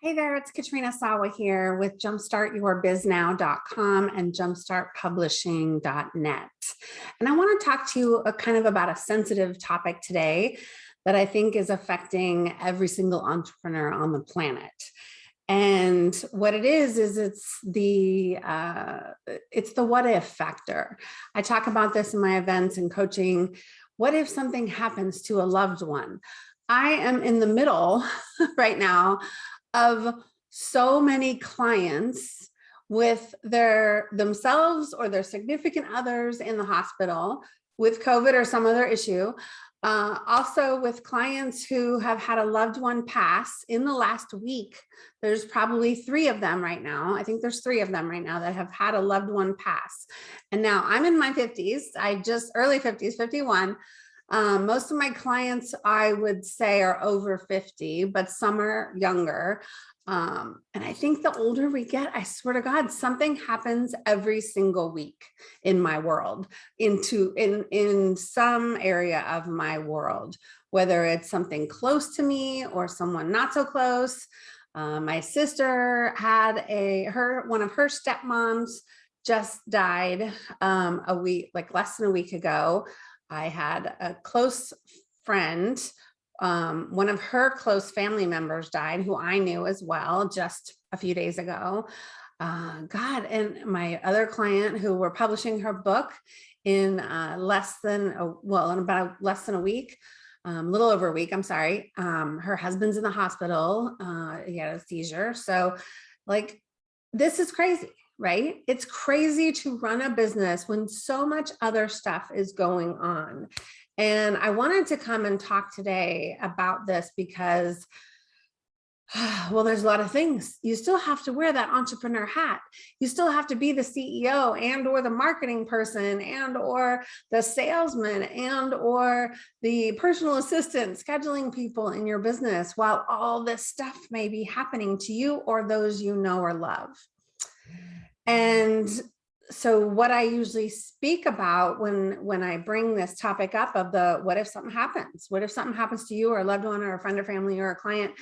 Hey there, it's Katrina Sawa here with jumpstartyourbiznow.com and jumpstartpublishing.net. And I want to talk to you a kind of about a sensitive topic today that I think is affecting every single entrepreneur on the planet. And what it is, is it's the uh, it's the what if factor. I talk about this in my events and coaching. What if something happens to a loved one? I am in the middle right now of so many clients with their themselves or their significant others in the hospital with COVID or some other issue. Uh, also with clients who have had a loved one pass in the last week. There's probably three of them right now. I think there's three of them right now that have had a loved one pass. And now I'm in my 50s. I just early 50s, 51. Um, most of my clients, I would say are over 50, but some are younger. Um, and I think the older we get, I swear to God, something happens every single week in my world, into in, in some area of my world, whether it's something close to me or someone not so close. Uh, my sister had a, her, one of her stepmoms just died um, a week, like less than a week ago. I had a close friend, um, one of her close family members died, who I knew as well just a few days ago. Uh, God, and my other client who were publishing her book in uh, less than, a, well, in about less than a week, a um, little over a week, I'm sorry. Um, her husband's in the hospital, uh, he had a seizure. So like, this is crazy right? It's crazy to run a business when so much other stuff is going on. And I wanted to come and talk today about this because well, there's a lot of things. You still have to wear that entrepreneur hat. You still have to be the CEO and or the marketing person and or the salesman and or the personal assistant scheduling people in your business while all this stuff may be happening to you or those you know or love. And so what I usually speak about when when I bring this topic up of the what if something happens? What if something happens to you or a loved one or a friend or family or a client?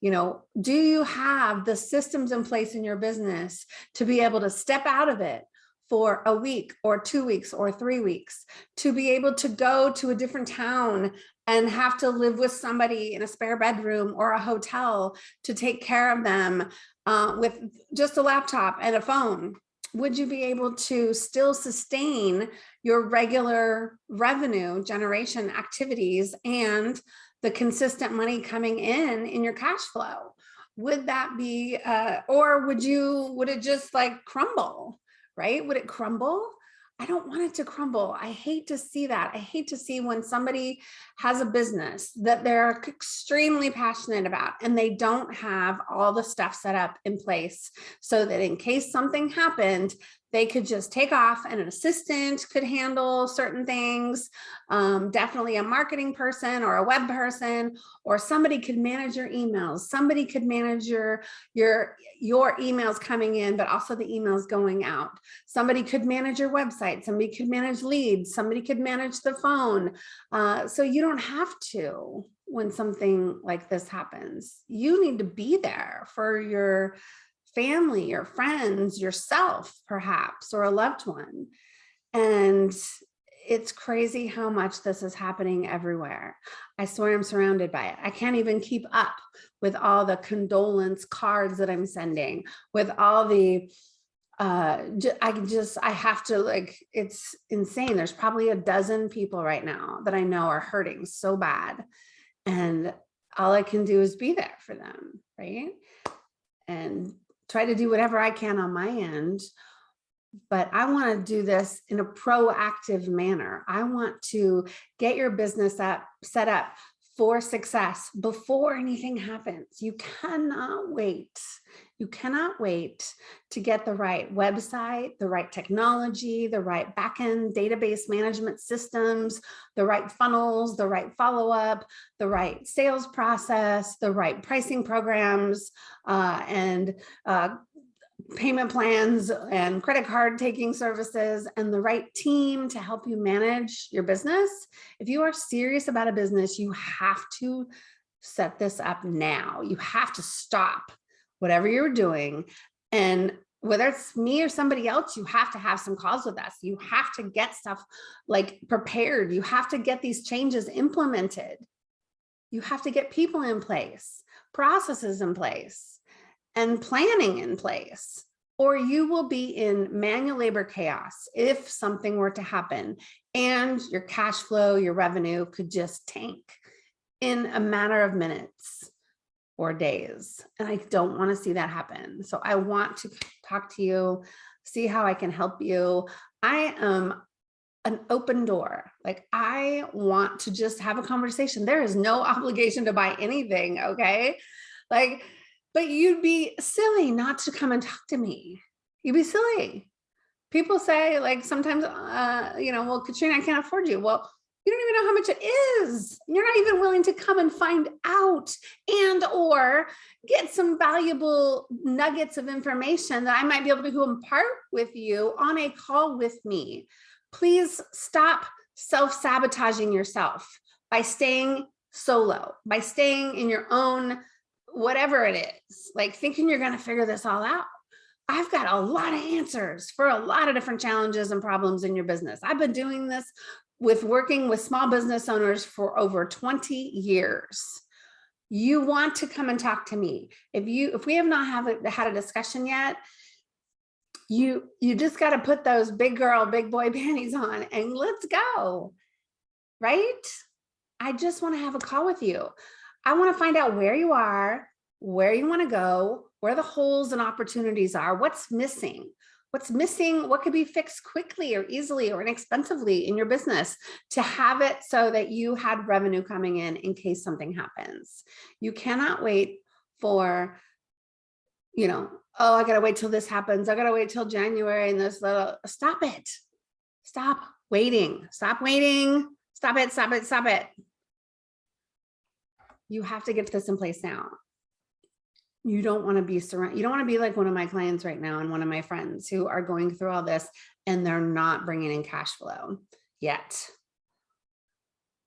You know, do you have the systems in place in your business to be able to step out of it for a week or two weeks or three weeks to be able to go to a different town and have to live with somebody in a spare bedroom or a hotel to take care of them uh, with just a laptop and a phone, would you be able to still sustain your regular revenue generation activities and the consistent money coming in in your cash flow? Would that be, uh, or would you, would it just like crumble, right? Would it crumble? I don't want it to crumble. I hate to see that. I hate to see when somebody has a business that they're extremely passionate about and they don't have all the stuff set up in place so that in case something happened, they could just take off and an assistant could handle certain things. Um, definitely a marketing person or a web person, or somebody could manage your emails. Somebody could manage your, your, your emails coming in, but also the emails going out. Somebody could manage your website. Somebody could manage leads. Somebody could manage the phone. Uh, so you don't have to when something like this happens. You need to be there for your family, your friends, yourself, perhaps, or a loved one. And it's crazy how much this is happening everywhere. I swear I'm surrounded by it. I can't even keep up with all the condolence cards that I'm sending, with all the, uh, I just, I have to like, it's insane. There's probably a dozen people right now that I know are hurting so bad. And all I can do is be there for them, right? And try to do whatever I can on my end, but I want to do this in a proactive manner. I want to get your business up, set up for success before anything happens. You cannot wait. You cannot wait to get the right website, the right technology, the right backend database management systems, the right funnels, the right follow-up, the right sales process, the right pricing programs, uh, and uh, payment plans and credit card taking services and the right team to help you manage your business. If you are serious about a business, you have to set this up now. You have to stop whatever you're doing. And whether it's me or somebody else, you have to have some calls with us. You have to get stuff like prepared. You have to get these changes implemented. You have to get people in place, processes in place, and planning in place, or you will be in manual labor chaos if something were to happen and your cash flow, your revenue could just tank in a matter of minutes or days. And I don't want to see that happen. So I want to talk to you, see how I can help you. I am an open door. Like I want to just have a conversation. There is no obligation to buy anything. Okay. Like, but you'd be silly not to come and talk to me. You'd be silly. People say like sometimes, uh, you know, well, Katrina, I can't afford you. Well, you don't even know how much it is. You're not even willing to come and find out and or get some valuable nuggets of information that I might be able to impart with you on a call with me. Please stop self-sabotaging yourself by staying solo, by staying in your own, whatever it is, like thinking you're gonna figure this all out. I've got a lot of answers for a lot of different challenges and problems in your business. I've been doing this with working with small business owners for over 20 years you want to come and talk to me if you if we have not have a, had a discussion yet you you just got to put those big girl big boy panties on and let's go right i just want to have a call with you i want to find out where you are where you want to go where the holes and opportunities are what's missing what's missing, what could be fixed quickly or easily or inexpensively in your business to have it so that you had revenue coming in in case something happens. You cannot wait for, you know, oh, I gotta wait till this happens. I gotta wait till January and this little, stop it. Stop waiting, stop waiting, stop it, stop it, stop it. You have to get this in place now. You don't want to be surrounded you don't want to be like one of my clients right now and one of my friends who are going through all this and they're not bringing in cash flow yet.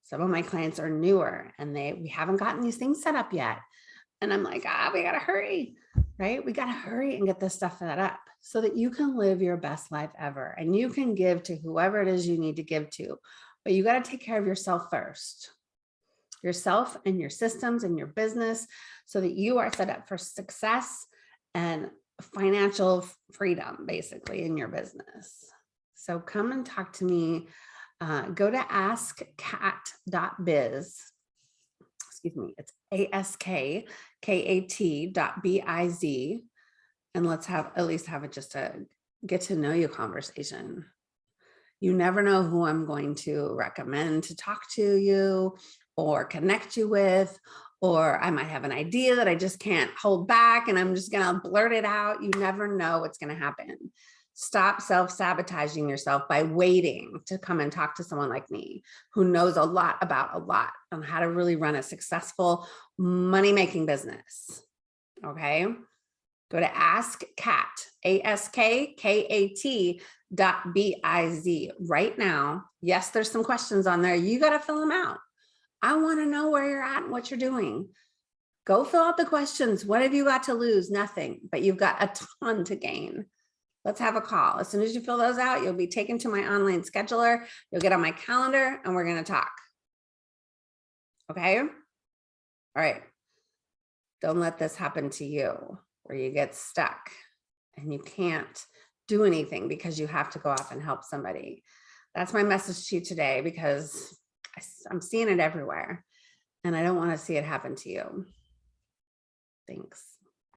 Some of my clients are newer and they we haven't gotten these things set up yet. And i'm like ah we gotta hurry right? We gotta hurry and get this stuff set up so that you can live your best life ever and you can give to whoever it is you need to give to. But you got to take care of yourself first yourself and your systems and your business so that you are set up for success and financial freedom basically in your business. So come and talk to me. Uh, go to askkat.biz. Excuse me, it's A-S-K-K-A-T dot B-I-Z. And let's have at least have it just a get to know you conversation. You never know who I'm going to recommend to talk to you or connect you with, or I might have an idea that I just can't hold back and I'm just gonna blurt it out. You never know what's gonna happen. Stop self-sabotaging yourself by waiting to come and talk to someone like me who knows a lot about a lot on how to really run a successful money-making business, okay? Go to Ask Kat, A-S-K-K-A-T dot B-I-Z right now. Yes, there's some questions on there. You gotta fill them out. I want to know where you're at and what you're doing. Go fill out the questions. What have you got to lose? Nothing, but you've got a ton to gain. Let's have a call. As soon as you fill those out, you'll be taken to my online scheduler. You'll get on my calendar and we're going to talk. Okay. All right. Don't let this happen to you where you get stuck and you can't do anything because you have to go off and help somebody. That's my message to you today because I'm seeing it everywhere and I don't want to see it happen to you. Thanks.